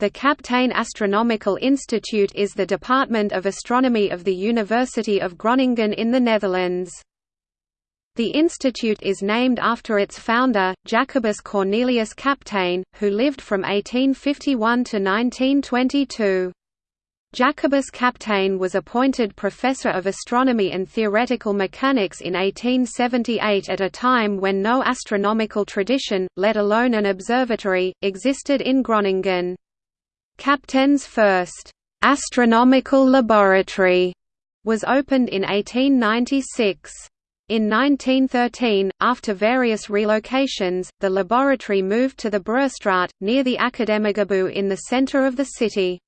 The Kaptein Astronomical Institute is the Department of Astronomy of the University of Groningen in the Netherlands. The institute is named after its founder, Jacobus Cornelius Kaptein, who lived from 1851 to 1922. Jacobus Kaptein was appointed Professor of Astronomy and Theoretical Mechanics in 1878 at a time when no astronomical tradition, let alone an observatory, existed in Groningen. Kaptein's first astronomical laboratory was opened in 1896. In 1913, after various relocations, the laboratory moved to the Breestraat, near the Academiegebouw in the center of the city.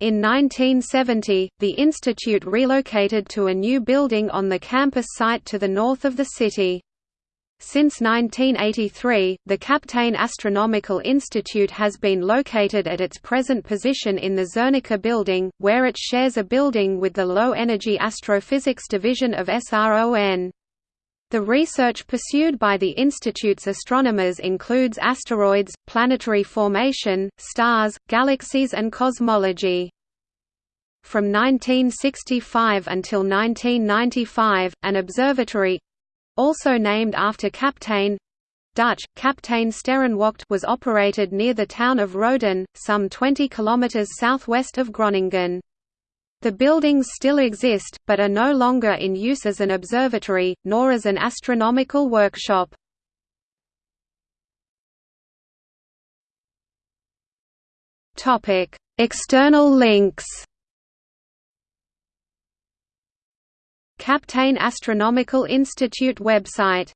In 1970, the institute relocated to a new building on the campus site to the north of the city. Since 1983, the Kaptein Astronomical Institute has been located at its present position in the Zernike building, where it shares a building with the Low Energy Astrophysics Division of SRON. The research pursued by the Institute's astronomers includes asteroids, planetary formation, stars, galaxies and cosmology. From 1965 until 1995, an observatory, also named after Kaptein Dutch, Kaptein Sterrenwacht was operated near the town of Roden, some 20 km southwest of Groningen. The buildings still exist, but are no longer in use as an observatory, nor as an astronomical workshop. External links Kaptein Astronomical Institute website